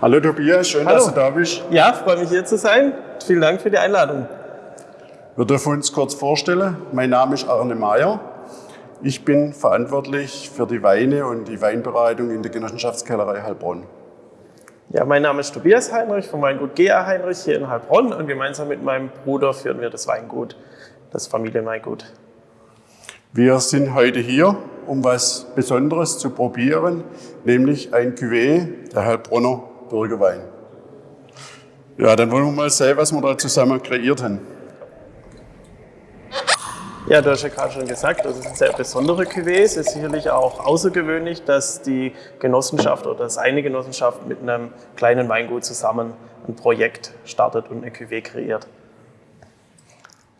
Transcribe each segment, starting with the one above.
Hallo Tobias, schön, Hallo. dass du da bist. Ja, freue mich hier zu sein. Vielen Dank für die Einladung. Wir dürfen uns kurz vorstellen. Mein Name ist Arne Mayer. Ich bin verantwortlich für die Weine und die Weinbereitung in der Genossenschaftskellerei Heilbronn. Ja, mein Name ist Tobias Heinrich vom Weingut GA Heinrich hier in Heilbronn und gemeinsam mit meinem Bruder führen wir das Weingut, das Familienweingut. Wir sind heute hier, um was Besonderes zu probieren, nämlich ein Cuvée, der Heilbronner Bürgerwein. Ja, dann wollen wir mal sehen, was wir da zusammen kreiert haben. Ja, du hast ja gerade schon gesagt, das ist ein sehr besonderer Cuvée. Es ist sicherlich auch außergewöhnlich, dass die Genossenschaft oder dass eine Genossenschaft mit einem kleinen Weingut zusammen ein Projekt startet und eine Cuvée kreiert.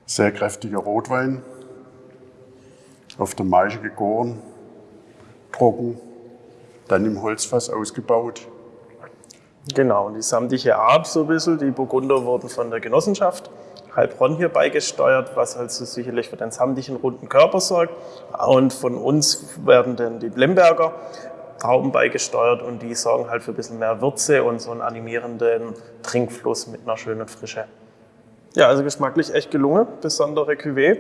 Sehr kräftiger Rotwein, auf der Maische gegoren, trocken, dann im Holzfass ausgebaut. Genau, und die samtige Art so ein bisschen, die Burgunder wurden von der Genossenschaft Heilbronn hier beigesteuert, was also sicherlich für den samtigen runden Körper sorgt. Und von uns werden dann die Blemberger Trauben beigesteuert und die sorgen halt für ein bisschen mehr Würze und so einen animierenden Trinkfluss mit einer schönen Frische. Ja, also geschmacklich echt gelungen, besondere Cuvée.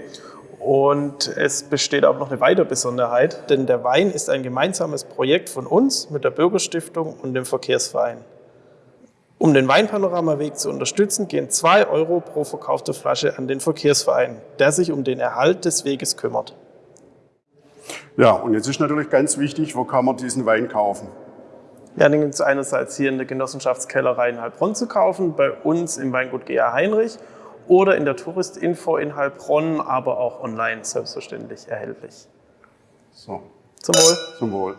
Und es besteht auch noch eine weitere Besonderheit, denn der Wein ist ein gemeinsames Projekt von uns mit der Bürgerstiftung und dem Verkehrsverein. Um den Weinpanoramaweg zu unterstützen, gehen 2 Euro pro verkaufte Flasche an den Verkehrsverein, der sich um den Erhalt des Weges kümmert. Ja, und jetzt ist natürlich ganz wichtig, wo kann man diesen Wein kaufen? Ja, den gibt es einerseits hier in der Genossenschaftskellerei in Heilbronn zu kaufen, bei uns im Weingut GA Heinrich oder in der Touristinfo in Heilbronn, aber auch online selbstverständlich erhältlich. So, Zum Wohl. zum Wohl.